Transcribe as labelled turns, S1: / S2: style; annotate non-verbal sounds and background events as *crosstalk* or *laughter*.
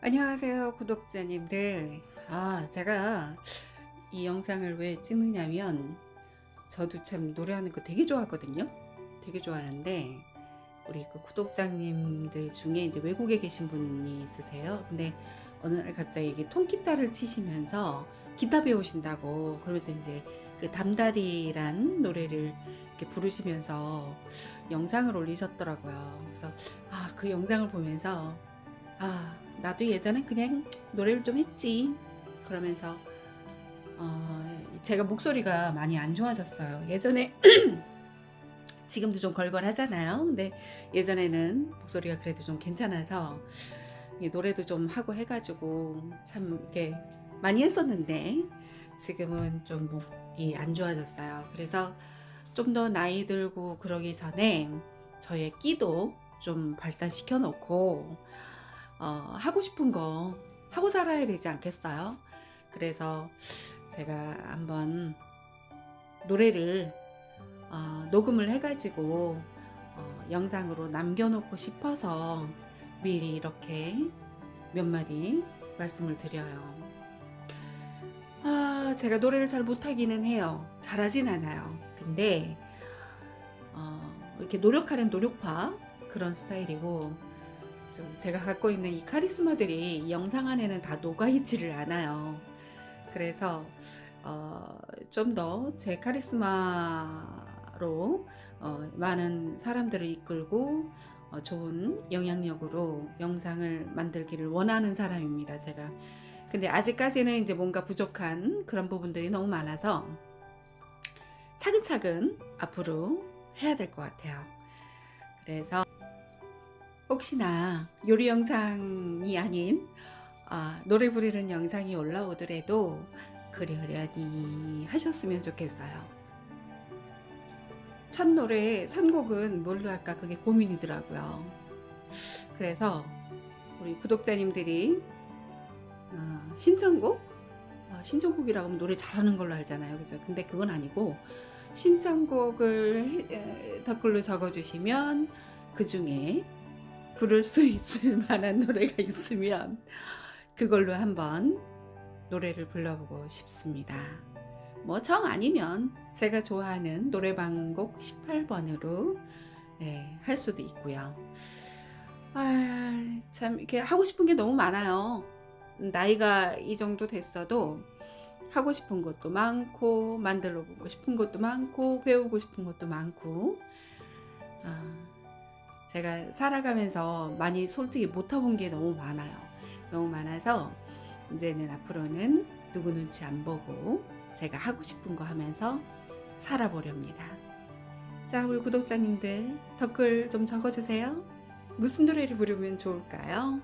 S1: 안녕하세요 구독자님들 아 제가 이 영상을 왜 찍느냐면 저도 참 노래하는 거 되게 좋아하거든요. 되게 좋아하는데 우리 그 구독자님들 중에 이제 외국에 계신 분이 있으세요. 근데 어느 날 갑자기 이게 통기타를 치시면서 기타 배우신다고 그러면서 이제 그 담다디란 노래를 이렇게 부르시면서 영상을 올리셨더라고요. 그래서 아 그 영상을 보면서 아 나도 예전에 그냥 노래를 좀 했지. 그러면서 어, 제가 목소리가 많이 안 좋아졌어요. 예전에 *clears throat* 지금도 좀 걸걸하잖아요. 근데 예전에는 목소리가 그래도 좀 괜찮아서 노래도 좀 하고 해가지고 참 이렇게 많이 했었는데 지금은 좀 목이 안 좋아졌어요. 그래서 좀 더 나이 들고 그러기 전에 저의 끼도 좀 발산시켜 놓고 어, 하고 싶은 거 하고 살아야 되지 않겠어요? 그래서 제가 한번 노래를 어, 녹음을 해가지고 어, 영상으로 남겨놓고 싶어서 미리 이렇게 몇 마디 말씀을 드려요. 아, 제가 노래를 잘 못하기는 해요. 잘하진 않아요. 근데 어, 이렇게 노력하는 노력파 그런 스타일이고 좀 제가 갖고 있는 이 카리스마들이 이 영상 안에는 다 녹아있지를 않아요. 그래서 어, 좀 더 제 카리스마로 어, 많은 사람들을 이끌고 어, 좋은 영향력으로 영상을 만들기를 원하는 사람입니다. 제가. 근데 아직까지는 이제 뭔가 부족한 그런 부분들이 너무 많아서 차근차근 앞으로 해야 될 것 같아요. 그래서 혹시나 요리 영상이 아닌 아, 노래 부르는 영상이 올라오더라도 그러려니 하셨으면 좋겠어요. 첫 노래 선곡은 뭘로 할까 그게 고민이더라고요. 그래서 우리 구독자님들이 어, 신청곡 어, 신청곡이라고 하면 노래 잘하는 걸로 알잖아요. 그죠? 근데 그건 아니고 신청곡을 에, 댓글로 적어주시면 그 중에 부를 수 있을 *laughs* 만한 노래가 있으면 그걸로 한번 노래를 불러보고 싶습니다. 뭐 정 아니면 제가 좋아하는 노래방 곡 18번으로 네, 할 수도 있고요. 아, 참 이렇게 하고 싶은 게 너무 많아요. 나이가 이 정도 됐어도 하고 싶은 것도 많고 만들어 보고 싶은 것도 많고 배우고 싶은 것도 많고 아, 제가 살아가면서 많이 솔직히 못 해본 게 너무 많아요. 너무 많아서 이제는 앞으로는 누구 눈치 안 보고 제가 하고 싶은 거 하면서 살아보렵니다. 자, 우리 구독자님들 댓글 좀 적어주세요. 무슨 노래를 부르면 좋을까요?